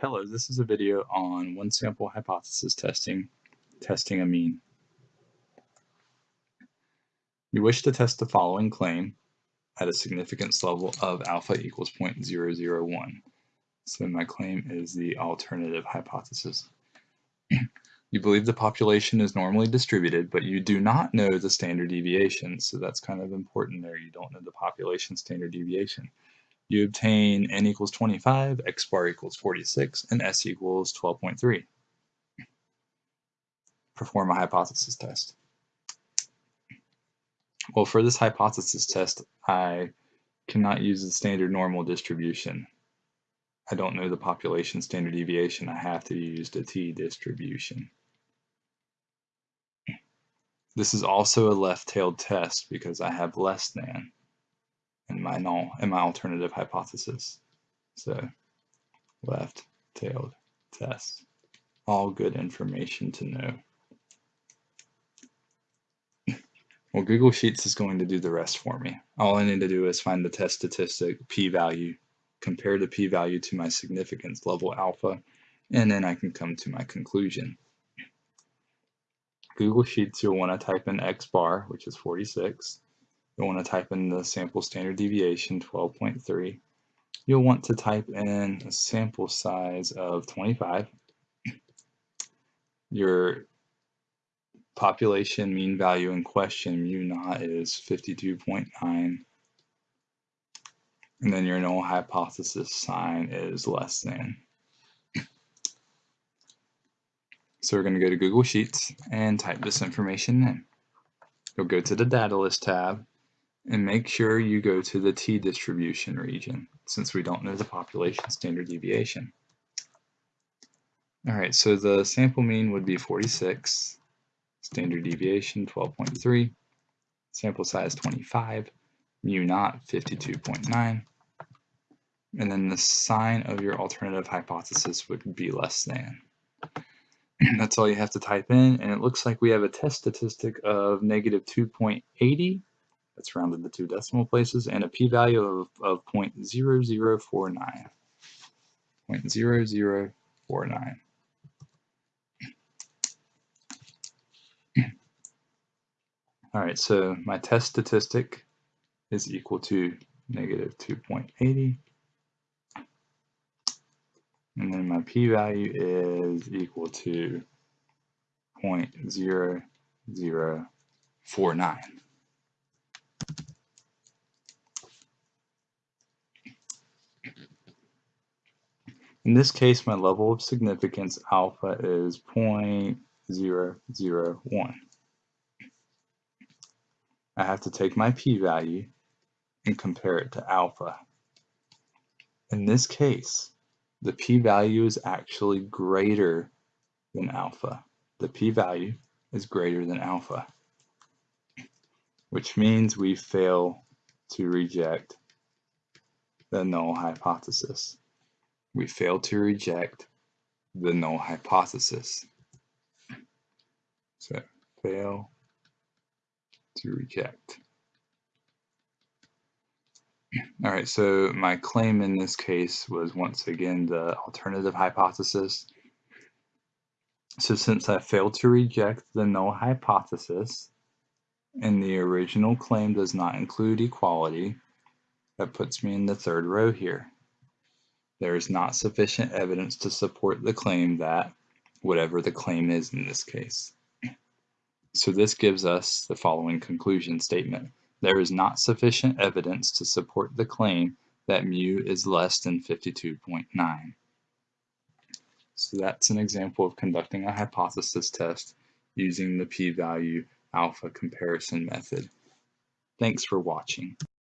Hello, this is a video on one sample hypothesis testing, testing a mean. You wish to test the following claim at a significance level of alpha equals 0.001. So my claim is the alternative hypothesis. you believe the population is normally distributed, but you do not know the standard deviation. So that's kind of important there. You don't know the population standard deviation you obtain n equals 25, x bar equals 46, and s equals 12.3. Perform a hypothesis test. Well, for this hypothesis test, I cannot use the standard normal distribution. I don't know the population standard deviation. I have to use the t-distribution. This is also a left-tailed test because I have less than in my null in my alternative hypothesis. So left-tailed test. All good information to know. Well, Google Sheets is going to do the rest for me. All I need to do is find the test statistic p-value, compare the p-value to my significance level alpha, and then I can come to my conclusion. Google Sheets, you'll want to type in x bar, which is 46, You'll want to type in the sample standard deviation 12.3. You'll want to type in a sample size of 25. Your population mean value in question, mu naught, is 52.9. And then your null hypothesis sign is less than. So we're going to go to Google Sheets and type this information in. You'll go to the data list tab and make sure you go to the t-distribution region since we don't know the population standard deviation. All right, so the sample mean would be 46, standard deviation 12.3, sample size 25, mu naught 52.9, and then the sign of your alternative hypothesis would be less than. That's all you have to type in, and it looks like we have a test statistic of negative 2.80 that's rounded to two decimal places, and a p-value of, of 0.0049. 0.0049. All right, so my test statistic is equal to negative 2.80. And then my p-value is equal to 0.0049. In this case, my level of significance alpha is 0.001. I have to take my p-value and compare it to alpha. In this case, the p-value is actually greater than alpha. The p-value is greater than alpha, which means we fail to reject the null hypothesis we fail to reject the null hypothesis. So fail to reject. All right, so my claim in this case was once again the alternative hypothesis. So since I failed to reject the null hypothesis and the original claim does not include equality, that puts me in the third row here there is not sufficient evidence to support the claim that whatever the claim is in this case. So this gives us the following conclusion statement. There is not sufficient evidence to support the claim that mu is less than 52.9. So that's an example of conducting a hypothesis test using the p-value alpha comparison method. Thanks for watching.